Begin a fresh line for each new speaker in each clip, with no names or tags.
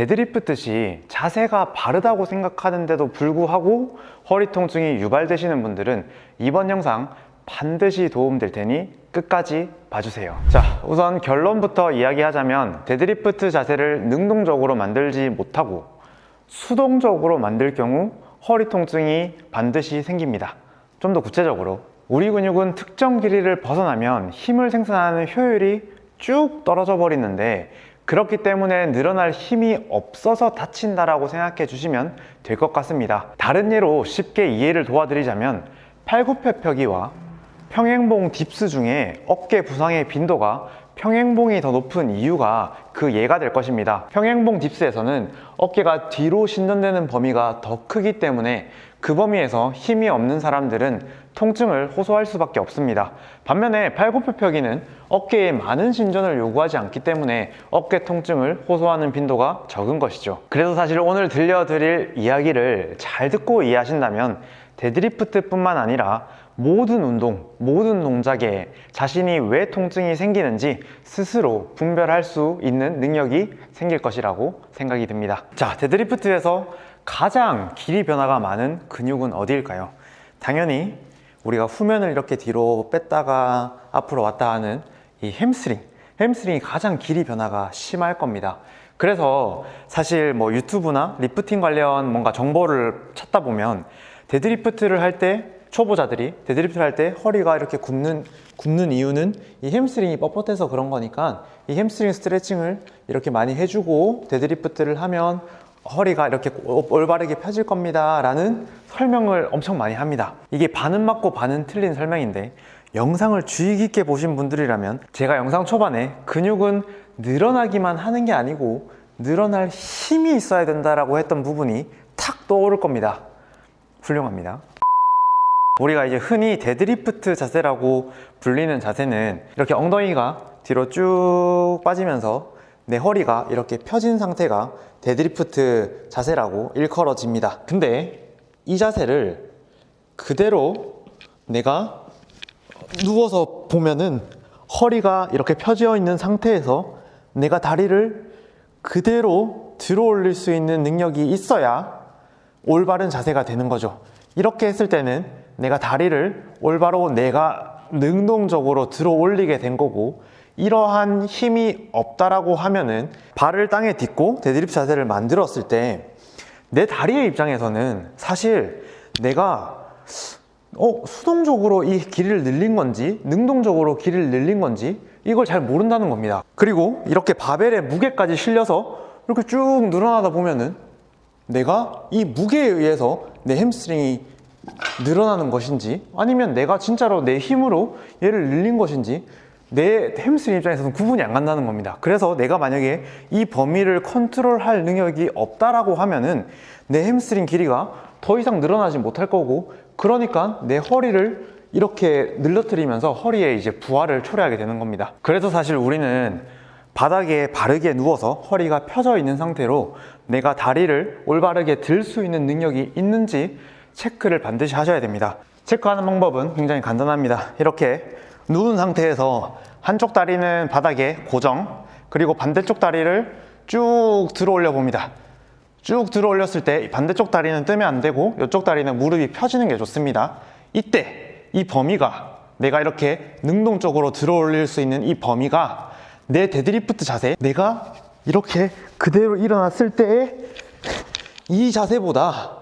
데드리프트시 자세가 바르다고 생각하는데도 불구하고 허리 통증이 유발되시는 분들은 이번 영상 반드시 도움될 테니 끝까지 봐주세요. 자 우선 결론부터 이야기하자면 데드리프트 자세를 능동적으로 만들지 못하고 수동적으로 만들 경우 허리 통증이 반드시 생깁니다. 좀 더 구체적으로. 우리 근육은 특정 길이를 벗어나면 힘을 생산하는 효율이 쭉 떨어져 버리는데 그렇기 때문에 늘어날 힘이 없어서 다친다라고 생각해 주시면 될 것 같습니다. 다른 예로 쉽게 이해를 도와드리자면 팔굽혀펴기와 평행봉 딥스 중에 어깨 부상의 빈도가 평행봉이 더 높은 이유가 그 예가 될 것입니다. 평행봉 딥스에서는 어깨가 뒤로 신전되는 범위가 더 크기 때문에 그 범위에서 힘이 없는 사람들은 통증을 호소할 수밖에 없습니다. 반면에 팔굽혀펴기는 어깨에 많은 신전을 요구하지 않기 때문에 어깨 통증을 호소하는 빈도가 적은 것이죠. 그래서 사실 오늘 들려드릴 이야기를 잘 듣고 이해하신다면 데드리프트 뿐만 아니라 모든 운동, 모든 동작에 자신이 왜 통증이 생기는지 스스로 분별할 수 있는 능력이 생길 것이라고 생각이 듭니다. 자, 데드리프트에서 가장 길이 변화가 많은 근육은 어디일까요? 당연히 우리가 후면을 이렇게 뒤로 뺐다가 앞으로 왔다 하는 이 햄스트링 햄스트링이 가장 길이 변화가 심할 겁니다. 그래서 사실 뭐 유튜브나 리프팅 관련 뭔가 정보를 찾다 보면 데드리프트를 할 때 초보자들이 데드리프트를 할 때 허리가 이렇게 굽는 굽는 이유는 이 햄스트링이 뻣뻣해서 그런 거니까 이 햄스트링 스트레칭을 이렇게 많이 해주고 데드리프트를 하면 허리가 이렇게 올바르게 펴질 겁니다 라는 설명을 엄청 많이 합니다. 이게 반은 맞고 반은 틀린 설명인데 영상을 주의 깊게 보신 분들이라면 제가 영상 초반에 근육은 늘어나기만 하는 게 아니고 늘어날 힘이 있어야 된다라고 했던 부분이 탁 떠오를 겁니다. 훌륭합니다. 우리가 이제 흔히 데드리프트 자세라고 불리는 자세는 이렇게 엉덩이가 뒤로 쭉 빠지면서 내 허리가 이렇게 펴진 상태가 데드리프트 자세라고 일컬어집니다. 근데 이 자세를 그대로 내가 누워서 보면은 허리가 이렇게 펴져 있는 상태에서 내가 다리를 그대로 들어 올릴 수 있는 능력이 있어야 올바른 자세가 되는 거죠. 이렇게 했을 때는 내가 다리를 올바로 내가 능동적으로 들어 올리게 된 거고 이러한 힘이 없다라고 하면은 발을 땅에 딛고 데드리프트 자세를 만들었을 때 내 다리의 입장에서는 사실 내가 어, 수동적으로 이 길이를 늘린 건지 능동적으로 길이를 늘린 건지 이걸 잘 모른다는 겁니다. 그리고 이렇게 바벨의 무게까지 실려서 이렇게 쭉 늘어나다 보면은 내가 이 무게에 의해서 내 햄스트링이 늘어나는 것인지 아니면 내가 진짜로 내 힘으로 얘를 늘린 것인지 내 햄스트링 입장에서는 구분이 안 간다는 겁니다. 그래서 내가 만약에 이 범위를 컨트롤할 능력이 없다라고 하면은 내 햄스트링 길이가 더 이상 늘어나지 못할 거고 그러니까 내 허리를 이렇게 늘러뜨리면서 허리에 이제 부하를 초래하게 되는 겁니다. 그래서 사실 우리는 바닥에 바르게 누워서 허리가 펴져 있는 상태로 내가 다리를 올바르게 들 수 있는 능력이 있는지 체크를 반드시 하셔야 됩니다. 체크하는 방법은 굉장히 간단합니다. 이렇게 누운 상태에서 한쪽 다리는 바닥에 고정 그리고 반대쪽 다리를 쭉 들어 올려 봅니다. 쭉 들어 올렸을 때 반대쪽 다리는 뜨면 안 되고 이쪽 다리는 무릎이 펴지는 게 좋습니다. 이때 이 범위가 내가 이렇게 능동적으로 들어 올릴 수 있는 이 범위가 내 데드리프트 자세 내가 이렇게 그대로 일어났을 때의 이 자세보다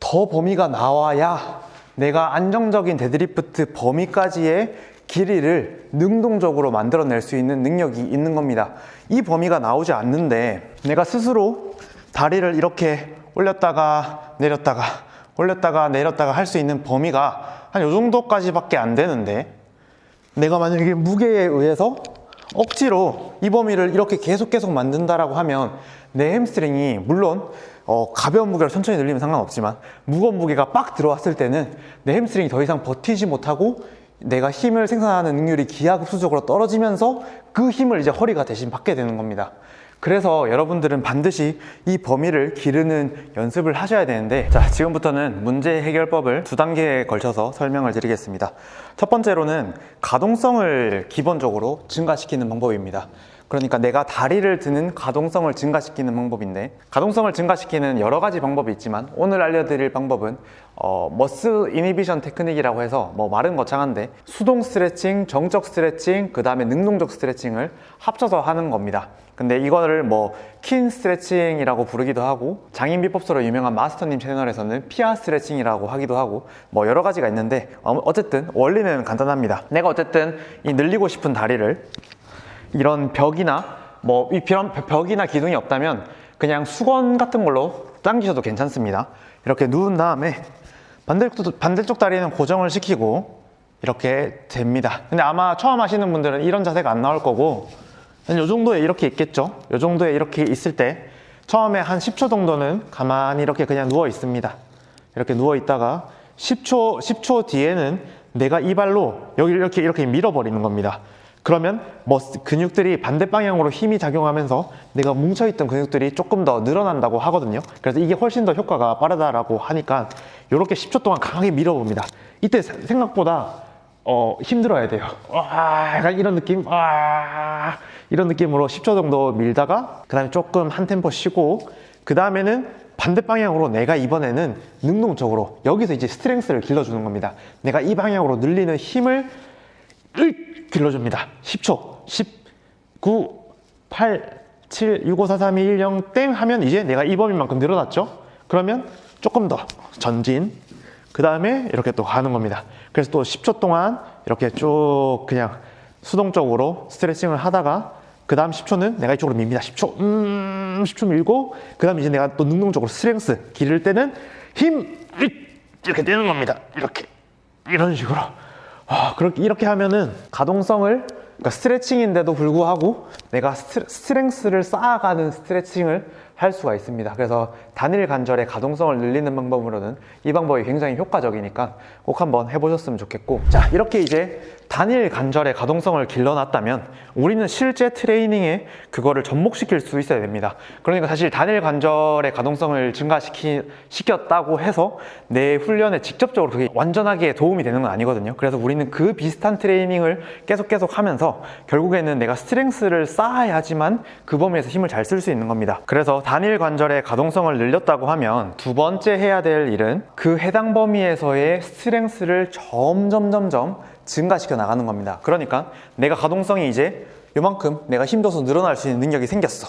더 범위가 나와야 내가 안정적인 데드리프트 범위까지의 길이를 능동적으로 만들어낼 수 있는 능력이 있는 겁니다. 이 범위가 나오지 않는데 내가 스스로 다리를 이렇게 올렸다가 내렸다가 올렸다가 내렸다가 할 수 있는 범위가 한 이 정도까지 밖에 안 되는데 내가 만약에 무게에 의해서 억지로 이 범위를 이렇게 계속 계속 만든다라고 하면 내 햄스트링이 물론 어, 가벼운 무게로 천천히 늘리면 상관없지만 무거운 무게가 빡 들어왔을 때는 내 햄스트링이 더 이상 버티지 못하고 내가 힘을 생산하는 능률이 기하급수적으로 떨어지면서 그 힘을 이제 허리가 대신 받게 되는 겁니다. 그래서 여러분들은 반드시 이 범위를 기르는 연습을 하셔야 되는데 자 지금부터는 문제 해결법을 두 단계에 걸쳐서 설명을 드리겠습니다. 첫 번째로는 가동성을 기본적으로 증가시키는 방법입니다 그러니까 내가 다리를 드는 가동성을 증가시키는 방법인데 가동성을 증가시키는 여러 가지 방법이 있지만 오늘 알려드릴 방법은 어, muscle inhibition technique이라고 해서 뭐 말은 거창한데 수동 스트레칭, 정적 스트레칭, 그 다음에 능동적 스트레칭을 합쳐서 하는 겁니다. 근데 이거를 뭐 kin 스트레칭이라고 부르기도 하고 장인 비법서로 유명한 마스터님 채널에서는 피아 스트레칭이라고 하기도 하고 뭐 여러 가지가 있는데 어, 어쨌든 원리는 간단합니다. 내가 어쨌든 이 늘리고 싶은 다리를 이런 벽이나 뭐이 벽이나 기둥이 없다면 그냥 수건 같은 걸로 당기셔도 괜찮습니다. 이렇게 누운 다음에 반대쪽, 반대쪽 다리는 고정을 시키고 이렇게 됩니다. 근데 아마 처음 하시는 분들은 이런 자세가 안 나올 거고 이 정도에 이렇게 있겠죠? 이 정도에 이렇게 있을 때 처음에 한 10초 정도는 가만히 이렇게 그냥 누워 있습니다. 이렇게 누워 있다가 10초, 10초 뒤에는 내가 이 발로 여기 이렇게 이렇게 밀어버리는 겁니다. 그러면 뭐 근육들이 반대 방향으로 힘이 작용하면서 내가 뭉쳐있던 근육들이 조금 더 늘어난다고 하거든요. 그래서 이게 훨씬 더 효과가 빠르다라고 하니까 이렇게 10초 동안 강하게 밀어봅니다. 이때 생각보다 어, 힘들어야 돼요. 와, 이런 느낌, 와, 이런 느낌으로 10초 정도 밀다가 그 다음에 조금 한 템포 쉬고 그 다음에는 반대 방향으로 내가 이번에는 능동적으로 여기서 이제 strength를 길러주는 겁니다. 내가 이 방향으로 늘리는 힘을 을 길러줍니다. 10초, 10, 9, 8, 7, 6, 5, 4, 3, 2, 1, 0, 땡 하면 이제 내가 이 범위만큼 늘어났죠? 그러면 조금 더 전진, 그 다음에 이렇게 또 가는 겁니다. 그래서 또 10초 동안 이렇게 쭉 그냥 수동적으로 스트레칭을 하다가 그 다음 10초는 내가 이쪽으로 밉니다. 10초, 음, 10초 밀고 그 다음 이제 내가 또 능동적으로 strength 기를 때는 힘 이렇게 떼는 겁니다. 이렇게 이런 식으로 아, 그렇게 이렇게 하면은 가동성을 그러니까 스트레칭인데도 불구하고 내가 스트, strength를 쌓아가는 스트레칭을 할 수가 있습니다. 그래서 단일 관절의 가동성을 늘리는 방법으로는 이 방법이 굉장히 효과적이니까 꼭 한번 해보셨으면 좋겠고 자 이렇게 이제 단일 관절의 가동성을 길러놨다면 우리는 실제 트레이닝에 그거를 접목시킬 수 있어야 됩니다. 그러니까 사실 단일 관절의 가동성을 증가시켰다고 해서 내 훈련에 직접적으로 그게 완전하게 도움이 되는 건 아니거든요. 그래서 우리는 그 비슷한 트레이닝을 계속 계속 하면서 결국에는 내가 strength를 쌓아야지만 그 범위에서 힘을 잘 쓸 수 있는 겁니다. 그래서 단일 관절의 가동성을 늘렸다고 하면 두 번째 해야 될 일은 그 해당 범위에서의 strength를 점점 점점 증가시켜 나가는 겁니다. 그러니까 내가 가동성이 이제 요만큼 내가 힘줘서 늘어날 수 있는 능력이 생겼어.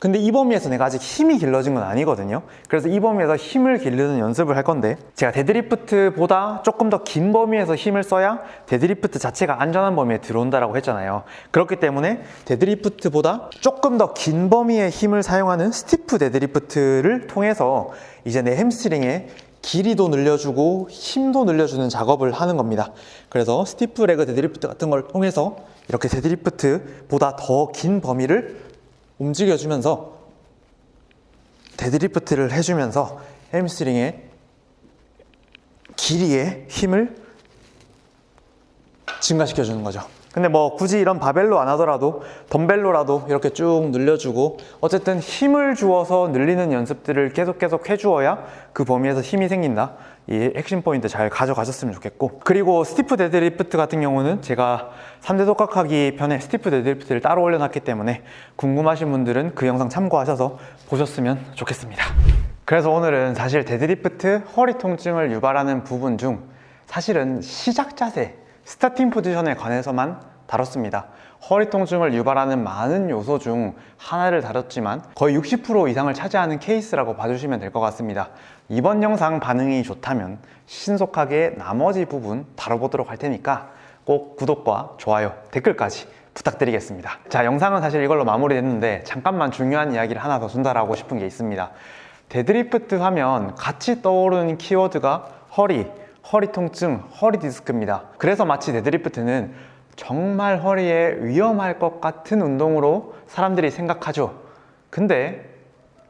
근데 이 범위에서 내가 아직 힘이 길러진 건 아니거든요. 그래서 이 범위에서 힘을 기르는 연습을 할 건데 제가 데드리프트보다 조금 더 긴 범위에서 힘을 써야 데드리프트 자체가 안전한 범위에 들어온다라고 했잖아요. 그렇기 때문에 데드리프트보다 조금 더 긴 범위의 힘을 사용하는 stiff 데드리프트를 통해서 이제 내 햄스트링에 길이도 늘려주고 힘도 늘려주는 작업을 하는 겁니다. 그래서 stiff leg 데드리프트 같은 걸 통해서 이렇게 데드리프트보다 더 긴 범위를 움직여주면서 데드리프트를 해주면서 햄스트링의 길이의 힘을 증가시켜주는 거죠. 근데 뭐 굳이 이런 바벨로 안 하더라도 덤벨로라도 이렇게 쭉 늘려주고 어쨌든 힘을 주어서 늘리는 연습들을 계속 계속 해주어야 그 범위에서 힘이 생긴다. 이 핵심 포인트 잘 가져가셨으면 좋겠고. 그리고 stiff 데드리프트 같은 경우는 제가 3대 독학하기 편에 stiff 데드리프트를 따로 올려놨기 때문에 궁금하신 분들은 그 영상 참고하셔서 보셨으면 좋겠습니다. 그래서 오늘은 사실 데드리프트 허리 통증을 유발하는 부분 중 사실은 시작 자세 starting position에 관해서만 다뤘습니다. 허리 통증을 유발하는 많은 요소 중 하나를 다뤘지만 거의 60% 이상을 차지하는 케이스라고 봐주시면 될 것 같습니다. 이번 영상 반응이 좋다면 신속하게 나머지 부분 다뤄보도록 할 테니까 꼭 구독과 좋아요, 댓글까지 부탁드리겠습니다. 자, 영상은 사실 이걸로 마무리됐는데 잠깐만 중요한 이야기를 하나 더 전달하고 싶은 게 있습니다. 데드리프트 하면 같이 떠오르는 키워드가 허리, 허리 통증, 허리 디스크입니다. 그래서 마치 데드리프트는 정말 허리에 위험할 것 같은 운동으로 사람들이 생각하죠. 근데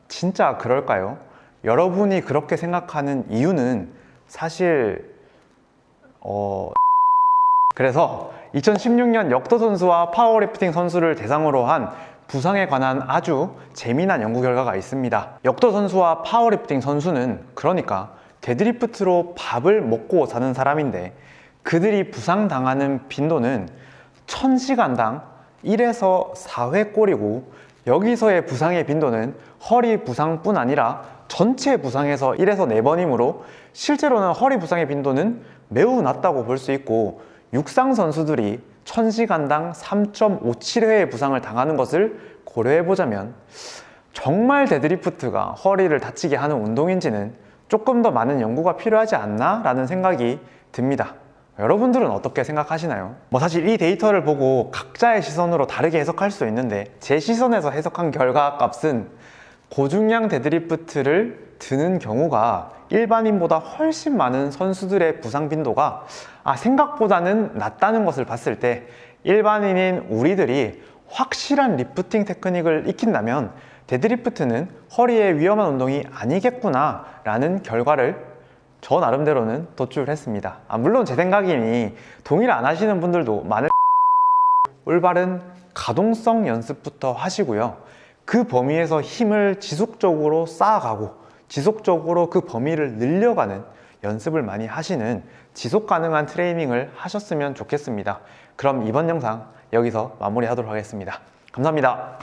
진짜 그럴까요? 여러분이 그렇게 생각하는 이유는 사실 어 그래서 2016년 역도 선수와 파워리프팅 선수를 대상으로 한 부상에 관한 아주 재미난 연구 결과가 있습니다. 역도 선수와 파워리프팅 선수는 그러니까 데드리프트로 밥을 먹고 사는 사람인데 그들이 부상당하는 빈도는 1000시간당 1에서 4회 꼴이고 여기서의 부상의 빈도는 허리 부상뿐 아니라 전체 부상에서 1에서 4번이므로 실제로는 허리 부상의 빈도는 매우 낮다고 볼 수 있고 육상 선수들이 1000시간당 3.57회의 부상을 당하는 것을 고려해 보자면 정말 데드리프트가 허리를 다치게 하는 운동인지는 조금 더 많은 연구가 필요하지 않나? 라는 생각이 듭니다. 여러분들은 어떻게 생각하시나요? 뭐 사실 이 데이터를 보고 각자의 시선으로 다르게 해석할 수 있는데 제 시선에서 해석한 결과 값은 고중량 데드리프트를 드는 경우가 일반인보다 훨씬 많은 선수들의 부상 빈도가 아, 생각보다는 낮다는 것을 봤을 때 일반인인 우리들이 확실한 리프팅 테크닉을 익힌다면 데드리프트는 허리에 위험한 운동이 아니겠구나 라는 결과를 저 나름대로는 도출했습니다. 아, 물론 제 생각이니 동의를 안 하시는 분들도 많을 올바른 가동성 연습부터 하시고요. 그 범위에서 힘을 지속적으로 쌓아가고 지속적으로 그 범위를 늘려가는 연습을 많이 하시는 지속 가능한 트레이닝을 하셨으면 좋겠습니다. 그럼 이번 영상 여기서 마무리하도록 하겠습니다. 감사합니다.